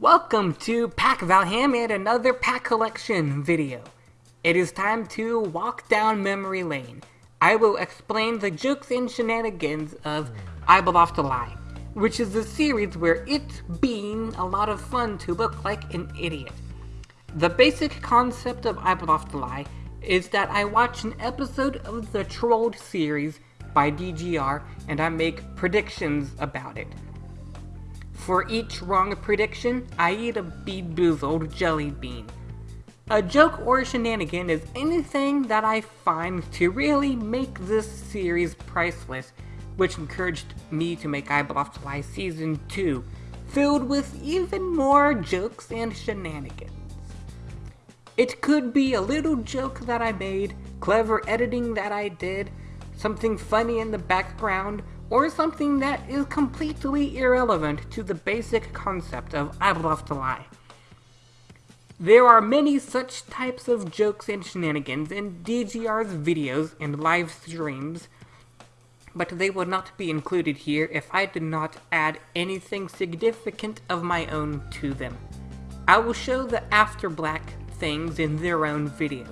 Welcome to Pack Valham and another pack collection video. It is time to walk down memory lane. I will explain the jokes and shenanigans of I Bluff to Lie, which is a series where it's been a lot of fun to look like an idiot. The basic concept of I Bluff to Lie is that I watch an episode of the Trolled series by DGR and I make predictions about it. For each wrong prediction, I eat a BeanBoozled jelly bean. A joke or a shenanigan is anything that I find to really make this series priceless, which encouraged me to make Eyeball Lie Season 2, filled with even more jokes and shenanigans. It could be a little joke that I made, clever editing that I did, something funny in the background, or something that is completely irrelevant to the basic concept of I Bluff to Lie. There are many such types of jokes and shenanigans in DGR's videos and live streams, but they would not be included here if I did not add anything significant of my own to them. I will show the After Black things in their own video.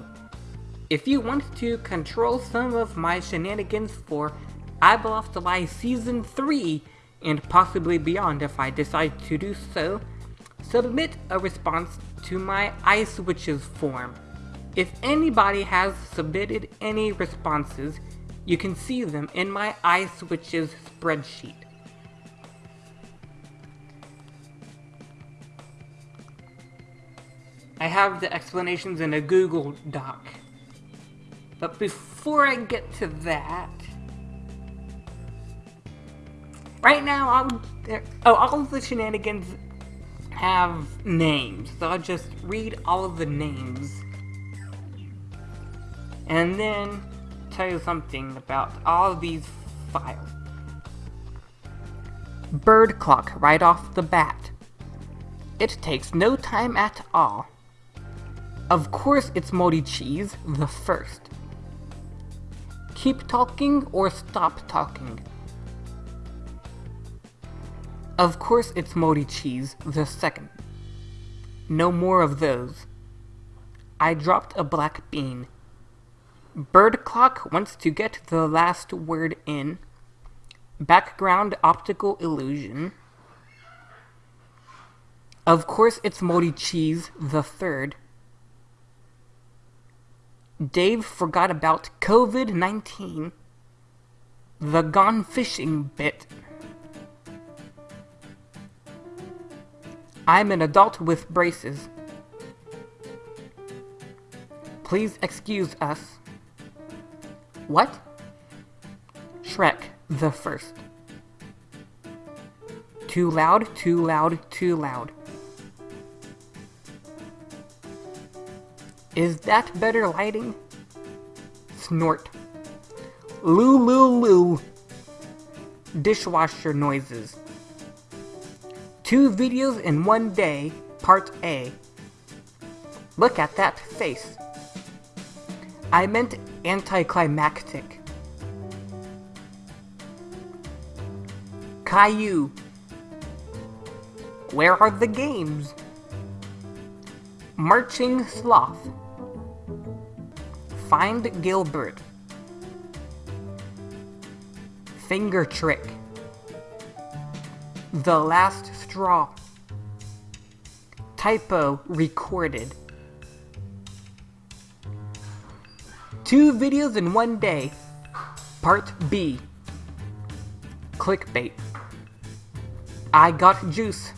If you want to control some of my shenanigans for I Bluff to Lie Season 3, and possibly beyond if I decide to do so, submit a response to my iSwitches form. If anybody has submitted any responses, you can see them in my iSwitches spreadsheet. I have the explanations in a Google Doc. But before I get to that, Right now, I'll, oh, all of the shenanigans have names, so I'll just read all of the names. And then tell you something about all of these files. Bird clock right off the bat. It takes no time at all. Of course it's moldy cheese, the first. Keep talking or stop talking. Of course it's moldy cheese, the second. No more of those. I dropped a black bean. Bird clock wants to get the last word in. Background optical illusion. Of course it's moldy cheese, the third. Dave forgot about COVID-19. The gone fishing bit. I'm an adult with braces. Please excuse us. What? Shrek, the first. Too loud, too loud, too loud. Is that better lighting? Snort. Loo. Dishwasher noises. Two videos in one day, part A. Look at that face. I meant anticlimactic. Caillou. Where are the games? Marching Sloth. Find Gilbert. Finger Trick. The Last Straw. Typo recorded. Two videos in one day. Part B. Clickbait. I got juice.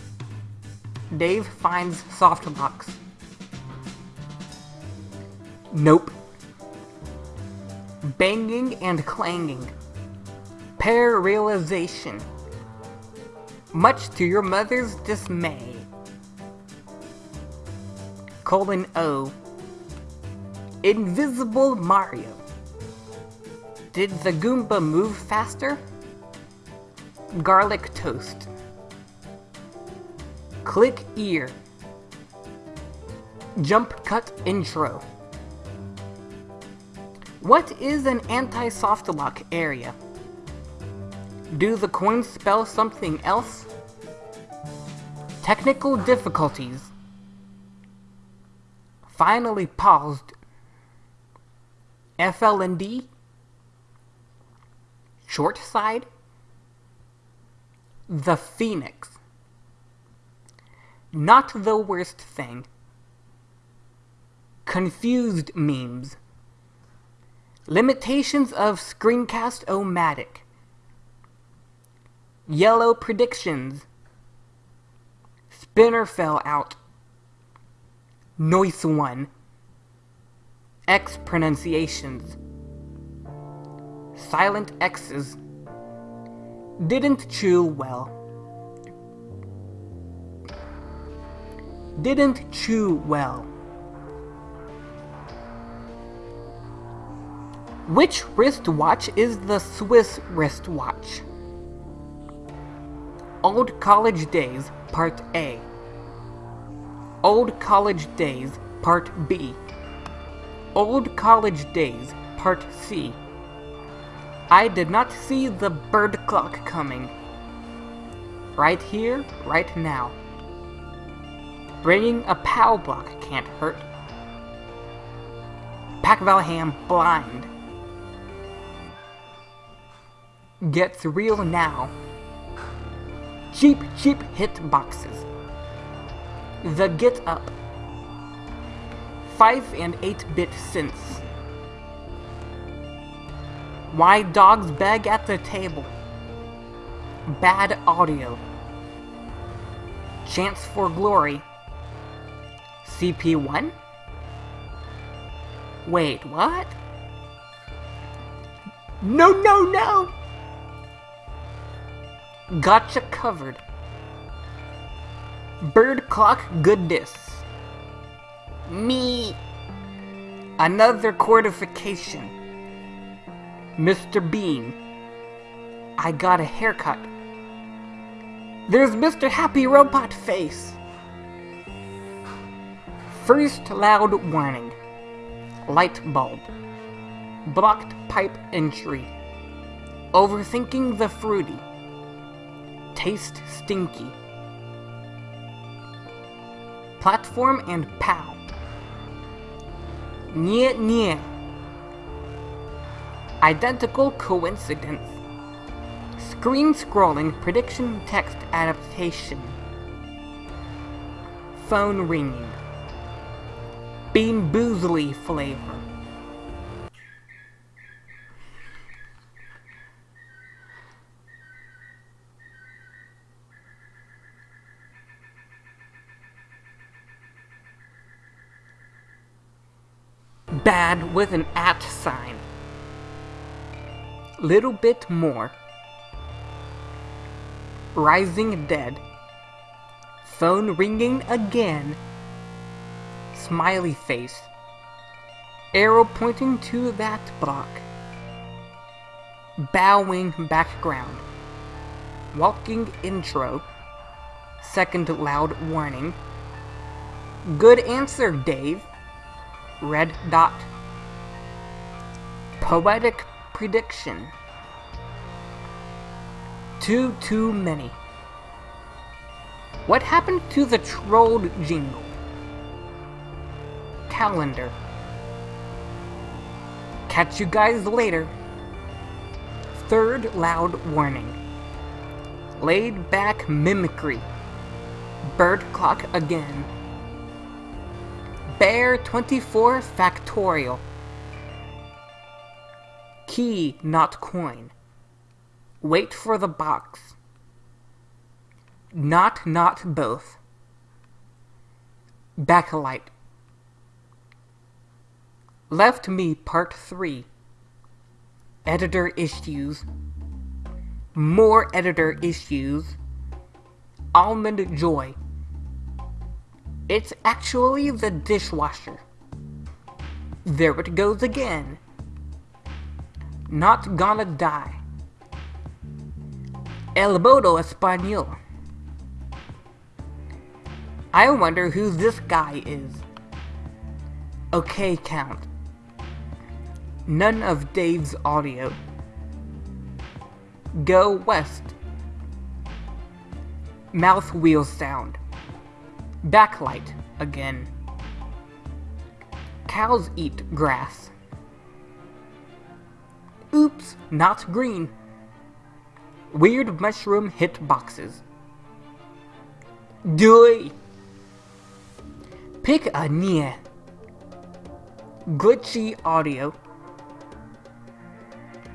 Dave finds soft locks. Nope. Banging and clanging. Pair realization much to your mother's dismay. Colon O. Invisible Mario. Did the Goomba move faster? Garlic toast. Click ear. Jump cut intro. What is an anti-soft lock area? Do the coins spell something else? Technical difficulties. Finally paused. FLND. Short side. The Phoenix. Not the worst thing. Confused memes. Limitations of Screencast-O-Matic. Yellow predictions. Spinner fell out. Noise one. X pronunciations. Silent X's. Didn't chew well. Didn't chew well. Which wristwatch is the Swiss wristwatch? Old College Days, Part A. Old College Days, Part B. Old College Days, Part C. I did not see the bird clock coming. Right here, right now. Bringing a POW block can't hurt. Pack Valham blind. Gets real now. Cheap, cheap hit boxes. The Get Up. 5 and 8 bit synths. Why dogs beg at the table. Bad audio. Chance for glory. CP1? Wait, what? No, no, no! Gotcha covered. Bird clock goodness. Me. Another cordification. Mr. Bean. I got a haircut. There's Mr. Happy Robot Face. First loud warning. Light bulb. Blocked pipe entry. Overthinking the fruity. Taste stinky. Platform and POW. Nye nye. Identical coincidence. Screen scrolling prediction text adaptation. Phone ringing. Bean Boozley flavor. Bad with an at sign. Little bit more. Rising dead. Phone ringing again. Smiley face. Arrow pointing to that block. Bowing background. Walking intro. Second loud warning. Good answer, Dave. Red dot. Poetic prediction. Too, too many. What happened to the trolled jingle? Calendar. Catch you guys later. Third loud warning. Laid back mimicry. Bird clock again. Bear 24 factorial. Key, not coin. Wait for the box. Not, not both. Backlight. Left Me Part 3. Editor issues. More editor issues. Almond Joy. It's actually the dishwasher. There it goes again. Not gonna die. El Bodo Español. I wonder who this guy is. Okay, count. None of Dave's audio. Go west. Mouth wheel sound. Backlight again. Cows eat grass. Oops, not green. Weird mushroom hit boxes. Doy. Pick a Nia. Glitchy audio.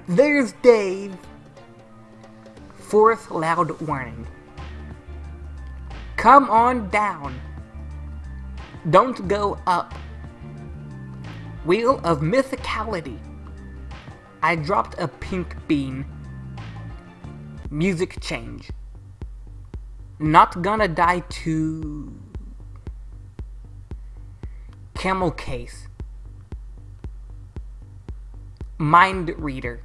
There's Dave. Fourth loud warning. Come on down. Don't go up. Wheel of Mythicality. I dropped a pink bean. Music change. Not gonna die too. Camel case. Mind reader.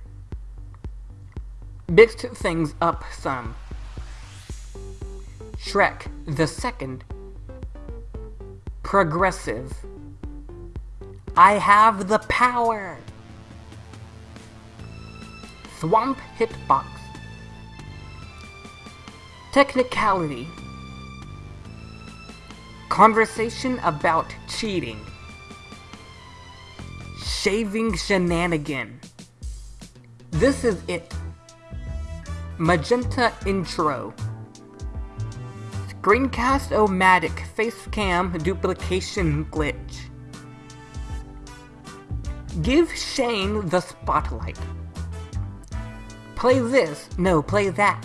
Mixed things up some. Shrek the Second. Progressive. I have the power! Swamp Hitbox. Technicality. Conversation about cheating. Shaving shenanigan. This is it. Magenta intro. Screencast-O-Matic facecam duplication glitch. Give Shane the spotlight. Play this, no, play that.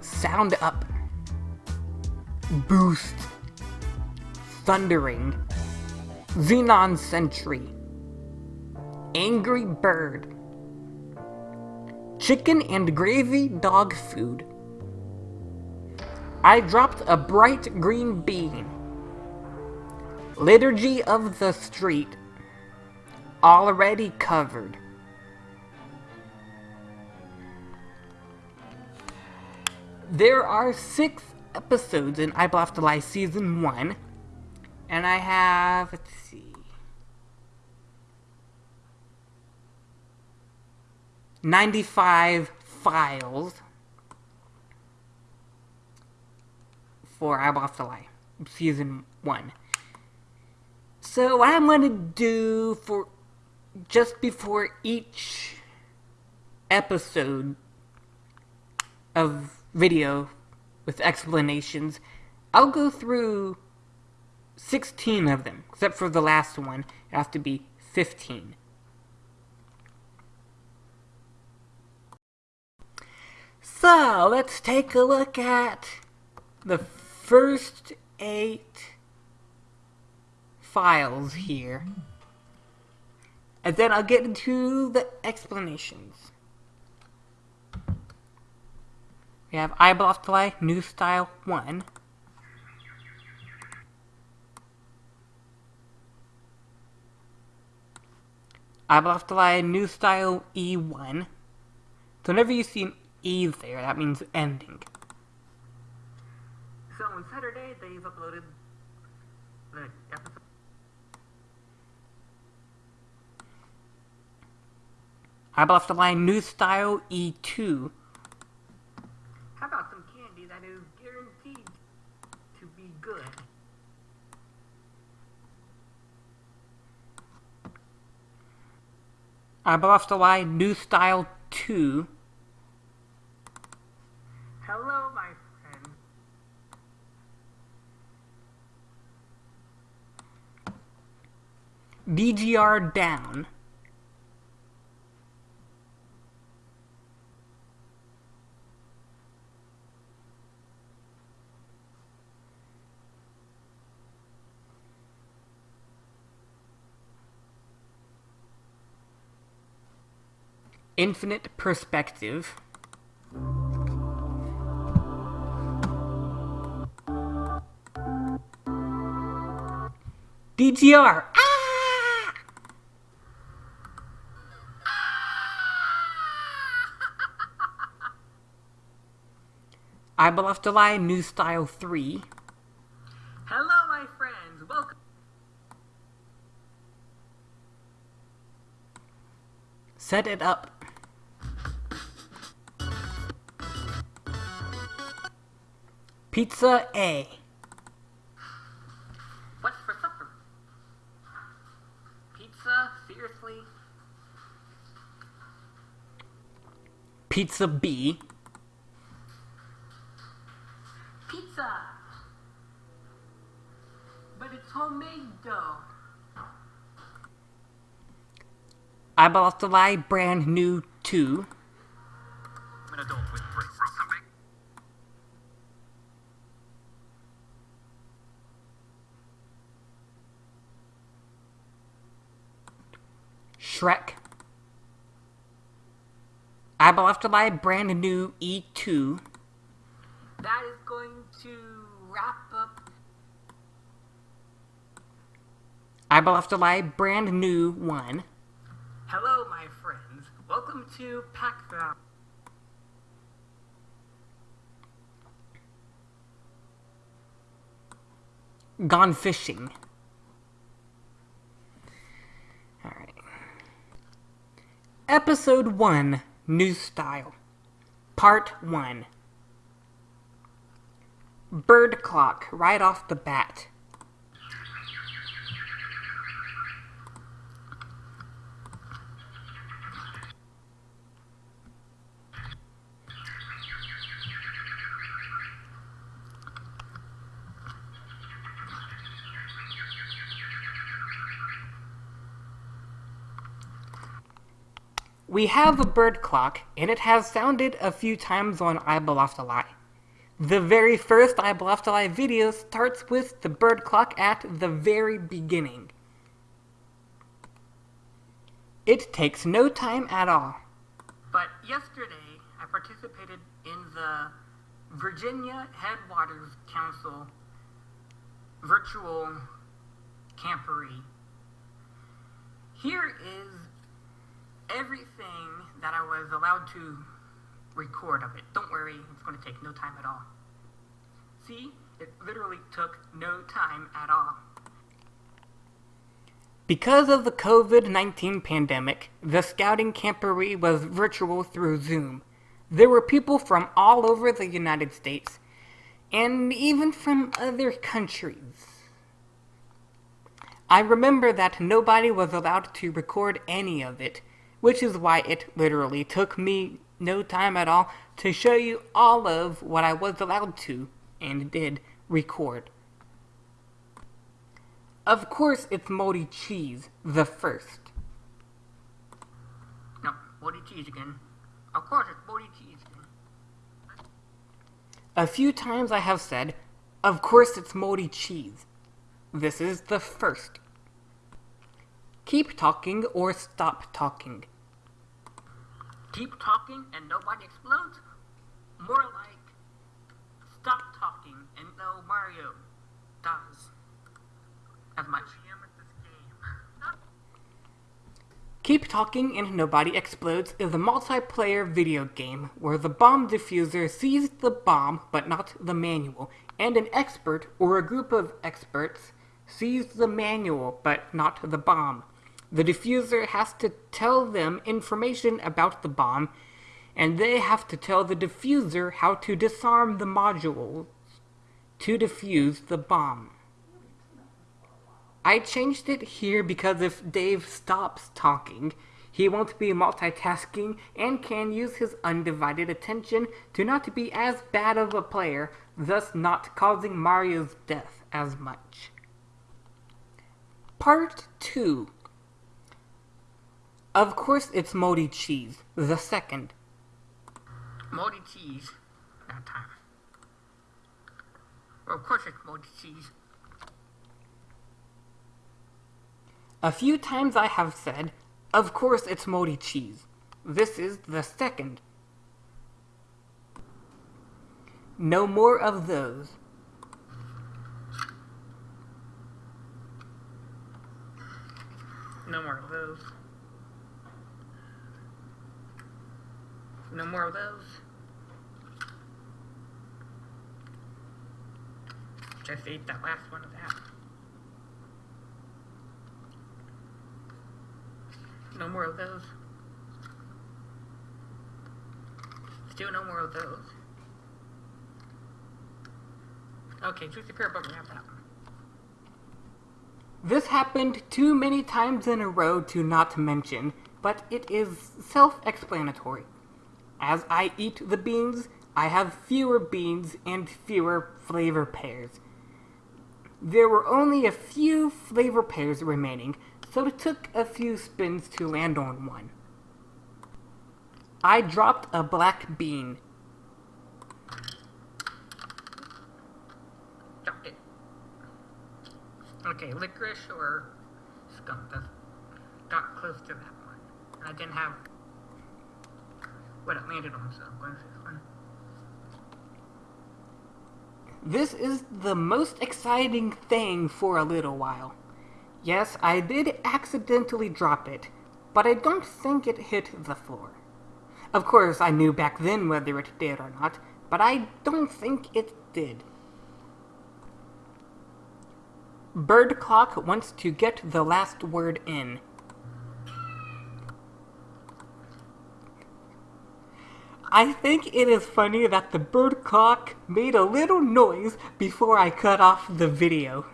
Sound up. Boost. Thundering. Xenon Sentry. Angry Bird. Chicken and gravy dog food. I dropped a bright green bean. Liturgy of the Street. Already covered. There are six episodes in I the Lie Season 1. And I have, let's see. 95 files for I Lie Season 1. So what I'm going to do for just before each episode of video with explanations. I'll go through 16 of them, except for the last one. It has to be 15. So, let's take a look at the first eight files here. And then I'll get into the explanations. We have Eyeball Play, New Style 1. Eyeball Play, New Style E1. So whenever you see an E there, that means ending. So on Saturday, they've uploaded the episode. Eyeball Line New Style E2. How about some candy that is guaranteed to be good? I bought the line New Style 2. Hello, my friend. DGR down. infinite perspective. DTR. I Bluff July New Style 3. Hello, my friends. Welcome. Set it up. Pizza A. What's for supper? Pizza? Seriously? Pizza B. Pizza! But it's homemade dough. Eyeball to lie, brand new 2. I'm an adult with brains. Something. Shrek. Eyeball After Lie, brand new E2. That is going to wrap up I Eyeball After Lie, brand new 1. Hello, my friends. Welcome to Pack Val. Gone Fishing. Alright. Episode 1 New Style. Part 1 Bird Clock, right off the bat. We have a bird clock, and it has sounded a few times on Eyeball Off the Lie. The very first Off the Lie video starts with the bird clock at the very beginning. It takes no time at all. But yesterday, I participated in the Virginia Headwaters Council virtual camporee. Here is everything that I was allowed to record of it. Don't worry, it's going to take no time at all. See, it literally took no time at all. Because of the COVID 19 pandemic, the scouting camporee was virtual through Zoom. There were people from all over the United States, and even from other countries. I remember that nobody was allowed to record any of it, which is why it literally took me no time at all to show you all of what I was allowed to and did record. Of course, it's Moldy Cheese, the first. No, moldy cheese again. Of course, it's moldy cheese again. A few times I have said, of course it's moldy cheese. This is the first. Keep talking or stop talking. Keep talking and nobody explodes? More like, no Mario dies. As much. Keep Talking and Nobody Explodes is a multiplayer video game where the bomb diffuser sees the bomb but not the manual, and an expert or a group of experts sees the manual but not the bomb. The diffuser has to tell them information about the bomb, and they have to tell the diffuser how to disarm the modules to defuse the bomb. I changed it here because if Dave stops talking, he won't be multitasking and can use his undivided attention to not be as bad of a player, thus not causing Mario's death as much. Part 2 Of course it's Moldy Cheese, the second. Moldy cheese. That time. Well, of course it's moldy cheese. A few times I have said, of course it's Moldy Cheese. This is the second. No more of those. No more of those. No more of those. Just ate that last one of that. No more of those. Still no more of those. Okay, Juicy Pear Booger, have that one. This happened too many times in a row to not mention, but it is self explanatory. As I eat the beans, I have fewer beans and fewer flavor pairs. There were only a few flavor pairs remaining, so it took a few spins to land on one. I dropped a black bean. Dropped it. Okay, licorice or skunk. That's got close to that one. I didn't have what it landed on, so I'm going for this one. This is the most exciting thing for a little while. Yes, I did accidentally drop it, but I don't think it hit the floor. Of course, I knew back then whether it did or not, but I don't think it did. Bird Clock wants to get the last word in. I think it is funny that the bird clock made a little noise before I cut off the video.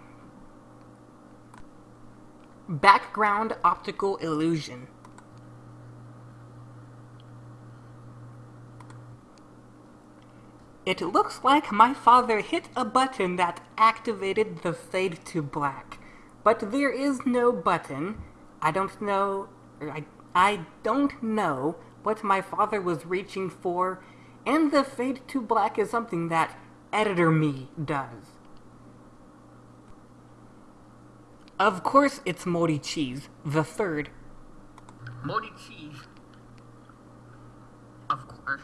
Background optical illusion. It looks like my father hit a button that activated the fade to black. But there is no button. I don't know. I, I don't know what my father was reaching for, and the fade to black is something that editor me does. Of course, it's moldy cheese, the third. Moldy cheese. Of course.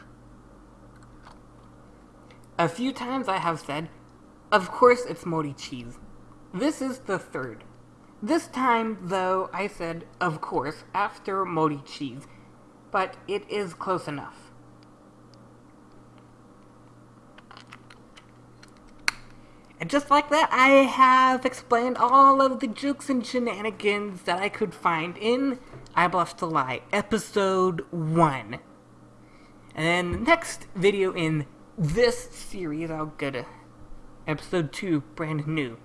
A few times I have said, of course it's moldy cheese. This is the third. This time, though, I said, of course, after moldy cheese, but it is close enough. And just like that, I have explained all of the jokes and shenanigans that I could find in I Bluff to Lie, episode 1. And then the next video in this series, I'll go to episode 2, brand new.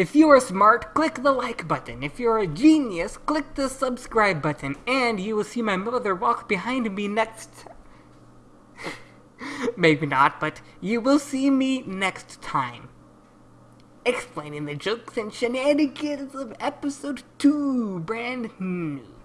If you are smart, click the like button. If you're a genius, click the subscribe button. And you will see my mother walk behind me next. Maybe not, but you will see me next time. Explaining the jokes and shenanigans of episode 2, brand new.